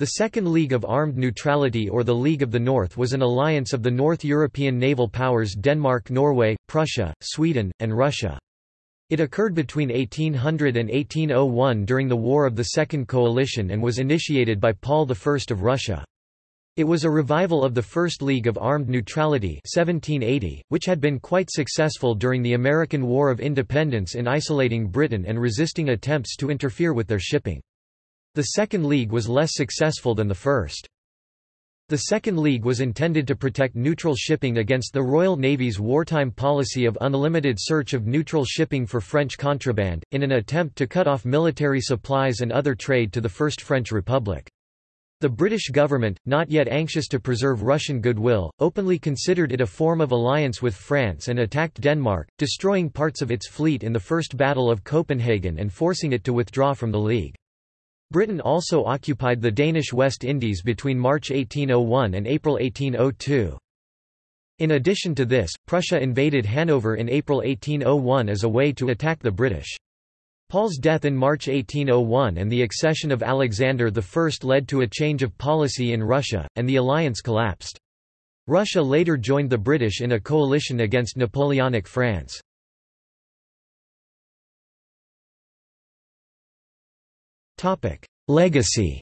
The Second League of Armed Neutrality or the League of the North was an alliance of the North European naval powers Denmark Norway, Prussia, Sweden, and Russia. It occurred between 1800 and 1801 during the War of the Second Coalition and was initiated by Paul I of Russia. It was a revival of the First League of Armed Neutrality 1780, which had been quite successful during the American War of Independence in isolating Britain and resisting attempts to interfere with their shipping. The Second League was less successful than the first. The Second League was intended to protect neutral shipping against the Royal Navy's wartime policy of unlimited search of neutral shipping for French contraband, in an attempt to cut off military supplies and other trade to the First French Republic. The British government, not yet anxious to preserve Russian goodwill, openly considered it a form of alliance with France and attacked Denmark, destroying parts of its fleet in the First Battle of Copenhagen and forcing it to withdraw from the League. Britain also occupied the Danish West Indies between March 1801 and April 1802. In addition to this, Prussia invaded Hanover in April 1801 as a way to attack the British. Paul's death in March 1801 and the accession of Alexander I led to a change of policy in Russia, and the alliance collapsed. Russia later joined the British in a coalition against Napoleonic France. Legacy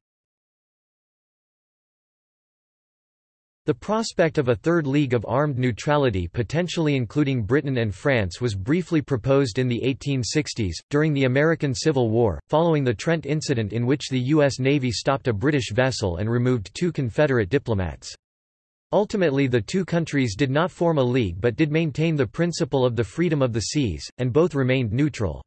The prospect of a third league of armed neutrality potentially including Britain and France was briefly proposed in the 1860s, during the American Civil War, following the Trent incident in which the U.S. Navy stopped a British vessel and removed two Confederate diplomats. Ultimately the two countries did not form a league but did maintain the principle of the freedom of the seas, and both remained neutral.